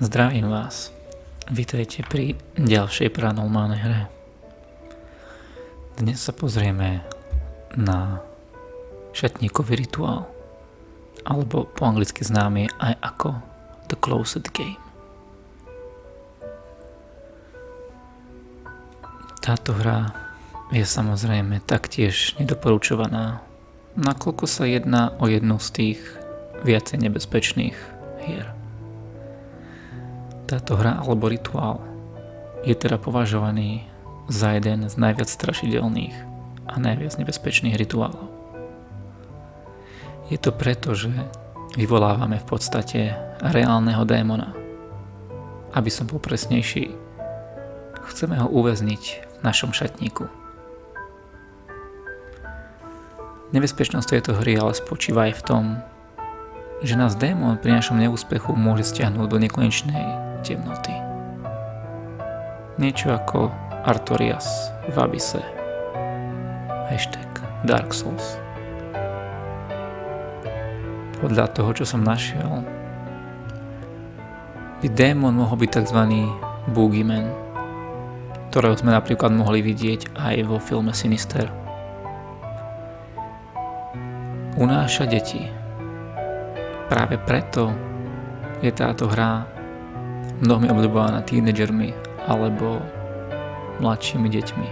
Zdravím vás. Vítajte pri ďalšej paranormálnej hre. Dnes sa pozrieme na šatníkový rituál, alebo po anglicky známy aj ako The Closet Game. Táto hra je samozrejme taktiež nedoporučovaná, nakoľko sa jedná o jednu z tých viacej nebezpečných hier. Táto hra alebo rituál je teda považovaný za jeden z najviac strašidelných a najviac nebezpečných rituálov. Je to preto, že vyvolávame v podstate reálneho démona. Aby som bol presnejší, chceme ho uväzniť v našom šatníku. Nebezpečnosť tejto hry ale spočíva aj v tom, že nás démon pri našom neúspechu môže stiahnuť do nekonečnej temnoty. Niečo ako Artorias v Abysse. Hashtag Dark Souls. Podľa toho, čo som našiel, by démon mohol byť tzv. Boogeyman, ktorého sme napríklad mohli vidieť aj vo filme Sinister. Unáša deti. Práve preto je táto hra mnohými obľúbovaná tínedžermi alebo mladšími deťmi.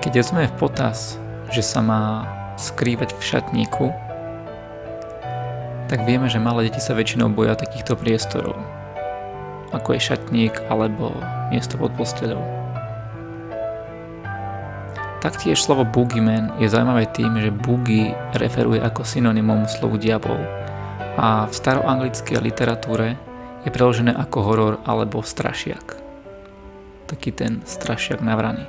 Keď sme v potaz, že sa má skrývať v šatníku, tak vieme, že malé deti sa väčšinou boja takýchto priestorov, ako je šatník alebo miesto pod posteľou. Taktiež slovo boogeyman je zaujímavé tým, že boogie referuje ako synonymum slovu diabol a v staroanglickej literatúre je preložené ako horor alebo strašiak. Taký ten strašiak navraný.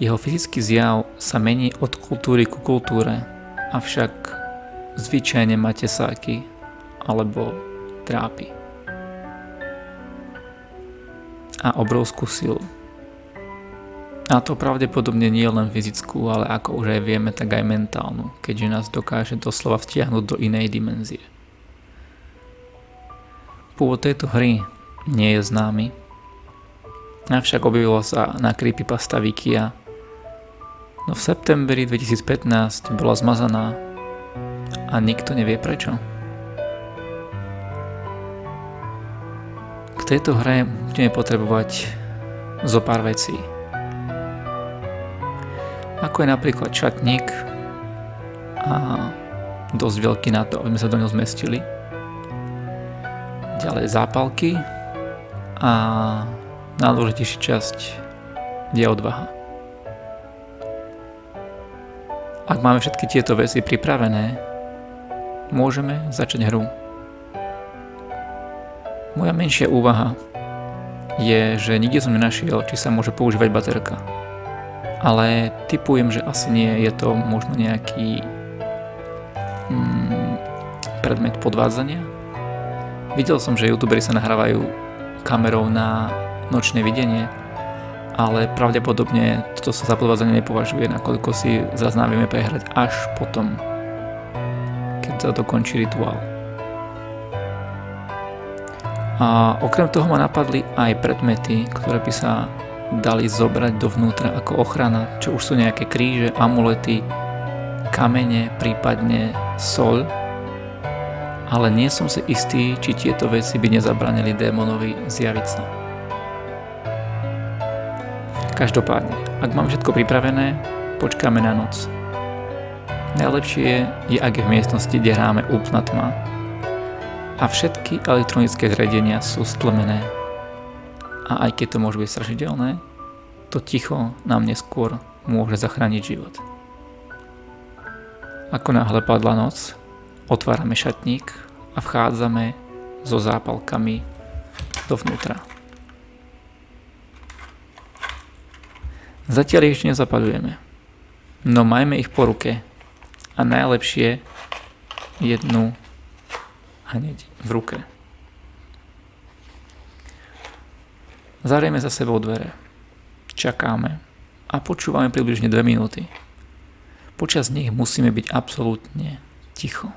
Jeho fyzický zjav sa mení od kultúry ku kultúre, avšak zvyčajne má tesáky alebo trápi. A obrovskú silu. A to pravdepodobne nie len fyzickú, ale ako už aj vieme, tak aj mentálnu, keďže nás dokáže doslova vtiahnuť do inej dimenzie. Pôvod tejto hry nie je známy, avšak objavilo sa na creepypasta Wikia, no v septembri 2015 bola zmazaná a nikto nevie prečo. K tejto hre budeme potrebovať zo pár vecí. Ako je napríklad čatník a dosť veľký na to, aby sme sa do ňo zmestili ďalej zápalky a najdôležitejšia časť je odvaha. Ak máme všetky tieto veci pripravené, môžeme začať hru. Moja menšia úvaha je, že nikde som nenašiel, či sa môže používať baterka. Ale typujem, že asi nie, je to možno nejaký mm, predmet podvádzania, Videl som, že youtuberi sa nahrávajú kamerou na nočné videnie, ale pravdepodobne toto sa za podvádzanie nepovažuje, nakoľko si zazná prehrať až potom, keď sa dokončí rituál. A okrem toho ma napadli aj predmety, ktoré by sa dali zobrať dovnútra ako ochrana, čo už sú nejaké kríže, amulety, kamene, prípadne sol, ale nie som si istý, či tieto veci by nezabranili démonovi zjaviť sa. Každopádne, ak mám všetko pripravené, počkáme na noc. Najlepšie je, ak je v miestnosti, kde hráme úplná tma a všetky elektronické zariadenia sú stlmené. A aj keď to môže byť strašidelné, to ticho nám neskôr môže zachrániť život. Ako náhle padla noc, Otvárame šatník a vchádzame so zápalkami dovnútra. Zatiaľ ich ešte nezapadujeme, no majme ich po ruke a najlepšie jednu hneď v ruke. Zarieme za sebou dvere, čakáme a počúvame približne 2 minúty. Počas nich musíme byť absolútne ticho.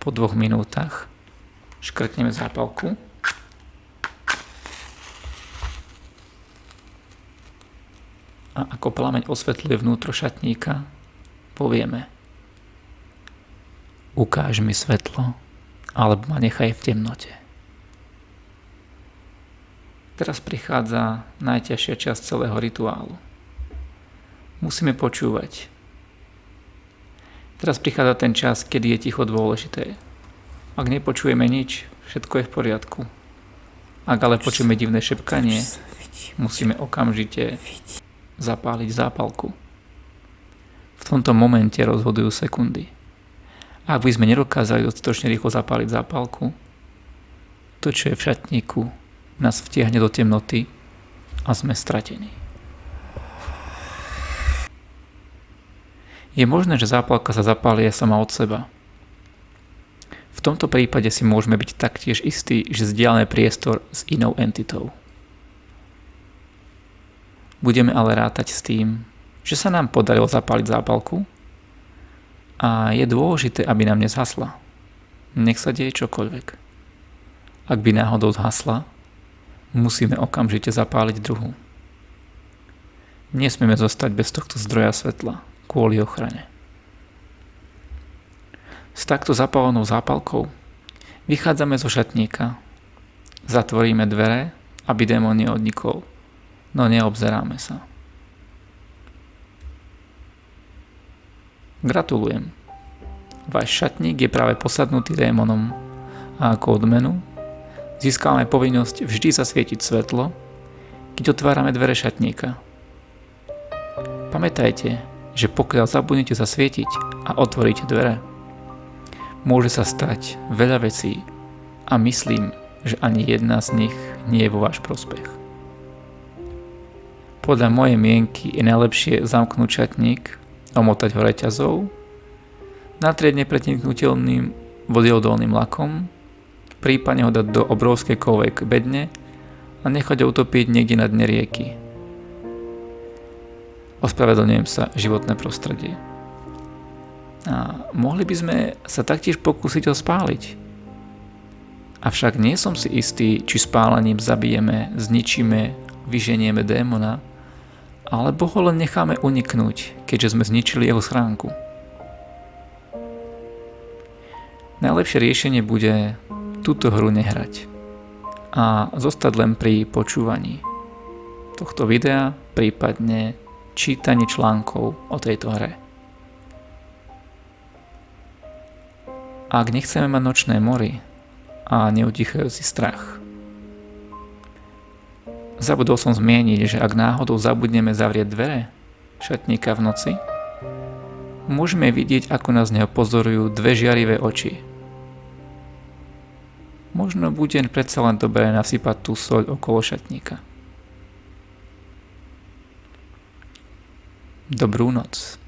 Po dvoch minútach škrtneme zápalku. A ako plameň osvetľuje vnútro šatníka, povieme Ukáž mi svetlo, alebo ma nechaj v temnote. Teraz prichádza najťažšia časť celého rituálu. Musíme počúvať. Teraz prichádza ten čas, kedy je ticho dôležité. Ak nepočujeme nič, všetko je v poriadku. Ak ale počujeme divné šepkanie, musíme okamžite zapáliť zápalku. V tomto momente rozhodujú sekundy. Ak by sme nedokázali dostatočne rýchlo zapáliť zápalku, to, čo je v šatníku, nás vtiahne do temnoty a sme stratení. Je možné, že zápalka sa zapáli sama od seba. V tomto prípade si môžeme byť taktiež istí, že zdieľame priestor s inou entitou. Budeme ale rátať s tým, že sa nám podarilo zapáliť zápalku a je dôležité, aby nám nezhasla. Nech sa deje čokoľvek. Ak by náhodou zhasla, musíme okamžite zapáliť druhú. Nesmieme zostať bez tohto zdroja svetla kvôli ochrane. S takto zapálenou zápalkou vychádzame zo šatníka, zatvoríme dvere, aby démon neodnikol no neobzeráme sa. Gratulujem. Váš šatník je práve posadnutý démonom a ako odmenu získame povinnosť vždy zasvietiť svetlo, keď otvárame dvere šatníka. Pamätajte, že pokiaľ zabudnete zasvietiť a otvoríte dvere, môže sa stať veľa vecí a myslím, že ani jedna z nich nie je vo váš prospech. Podľa mojej mienky je najlepšie zamknúť šatník, omotať ho reťazou, natrieť nepreniknutelným vodeodolným lakom, prípadne ho dať do obrovskej kovej bedne a nechať ho utopiť niekde na dne rieky. Ospravedlňujem sa životné prostredie. A mohli by sme sa taktiež pokúsiť ho spáliť. Avšak nie som si istý, či spálením zabijeme, zničíme, vyženieme démona, alebo ho len necháme uniknúť, keďže sme zničili jeho schránku. Najlepšie riešenie bude túto hru nehrať a zostať len pri počúvaní tohto videa, prípadne čítaní článkov o tejto hre. Ak nechceme mať nočné mory a neutichajúci strach, Zabudol som zmieniť, že ak náhodou zabudneme zavrieť dvere šatníka v noci, môžeme vidieť, ako nás neho pozorujú dve žiarivé oči. Možno bude predsa len dobré nasypať tú soľ okolo šatníka. Dobrú noc.